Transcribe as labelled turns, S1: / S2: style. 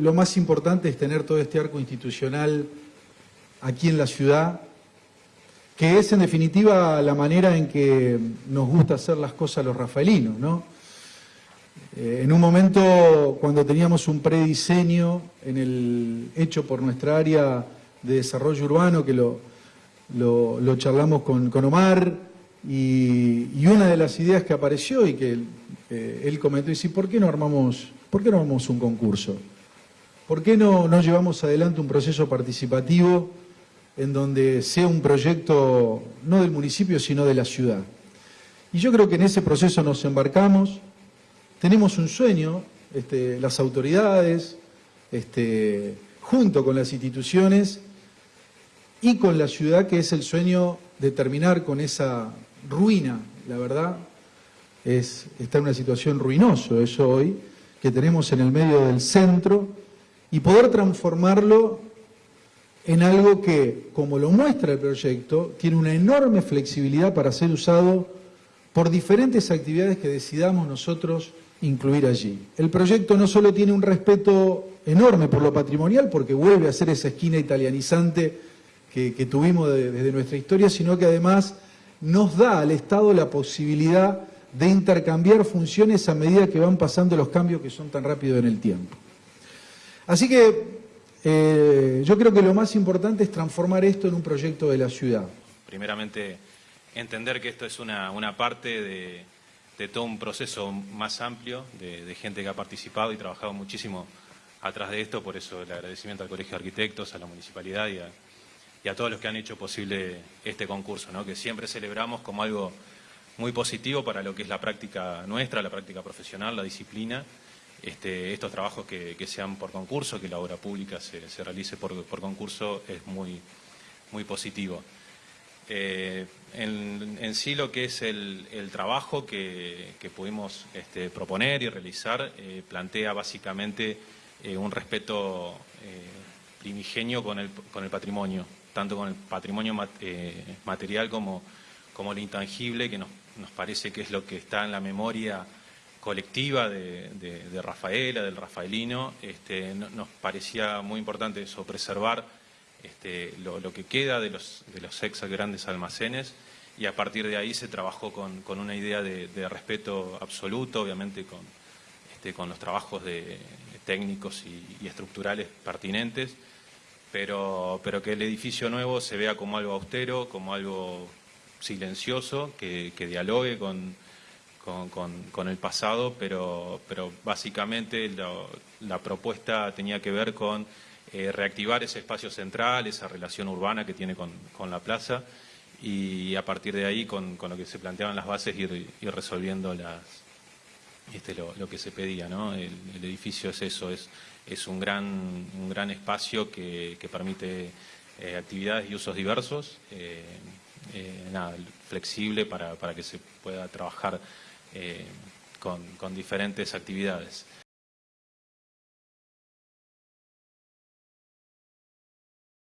S1: lo, más importante es tener todo este arco institucional aquí en la ciudad, que es en definitiva la manera en que nos gusta hacer las cosas los rafaelinos, ¿no? Eh, en un momento, cuando teníamos un prediseño hecho por nuestra área de desarrollo urbano, que lo, charlamos con, Omar, y, una de las ideas que apareció y que eh, él comentó, y ¿por qué no armamos, por qué no armamos un concurso? ¿Por qué no, no llevamos adelante un proceso participativo en donde sea un proyecto no del municipio, sino de la ciudad? Y yo creo que en ese proceso nos embarcamos, tenemos un sueño, este, las autoridades, este, junto con las instituciones y con la ciudad, que es el sueño de terminar con esa ruina, la verdad, es, está en una situación ruinosa eso hoy, que tenemos en el medio del centro, y poder transformarlo en algo que, como lo muestra el proyecto, tiene una enorme flexibilidad para ser usado por diferentes actividades que decidamos nosotros incluir allí. El proyecto no solo tiene un respeto enorme por lo patrimonial, porque vuelve a ser esa esquina italianizante que, tuvimos de, desde nuestra historia, sino que además nos da al Estado la posibilidad de intercambiar funciones a medida que van pasando los cambios que son tan rápidos en el tiempo. Así que eh, yo creo que lo más importante es transformar esto en un proyecto de la ciudad.
S2: Primeramente, entender que esto es una, una parte de, de, todo un proceso más amplio de, gente que ha participado y trabajado muchísimo atrás de esto, por eso el agradecimiento al Colegio de Arquitectos, a la Municipalidad y a, y a todos los que han hecho posible este concurso, ¿no? que siempre celebramos como algo muy positivo para lo que es la práctica nuestra, la práctica profesional, la disciplina, este, estos trabajos que, que, sean por concurso, que la obra pública se, se realice por, por, concurso es muy, muy positivo. Eh, en, sí lo que es el, el trabajo que, que pudimos este, proponer y realizar eh, plantea básicamente eh, un respeto primigenio con el, con el patrimonio, tanto con el patrimonio mat, material como, como el intangible, que nos nos parece que es lo que está en la memoria colectiva de, Rafaela, del rafaelino, este, no, nos parecía muy importante eso, preservar este, lo, que queda de los, de los ex grandes almacenes y a partir de ahí se trabajó con, con una idea de, respeto absoluto, obviamente con, este, con los trabajos de, técnicos y, y, estructurales pertinentes, pero, pero que el edificio nuevo se vea como algo austero, como algo silencioso, que, que dialogue con, con, con, con, el pasado, pero, pero básicamente lo, la propuesta tenía que ver con eh, reactivar ese espacio central, esa relación urbana que tiene con, la plaza y a partir de ahí con, lo que se planteaban las bases ir, resolviendo las, este, lo, lo, que se pedía. ¿no? El, edificio es eso, es, es un, gran, un gran espacio que, que permite eh, actividades y usos diversos. Eh, flexible para, para, que se pueda trabajar eh, con, con diferentes actividades.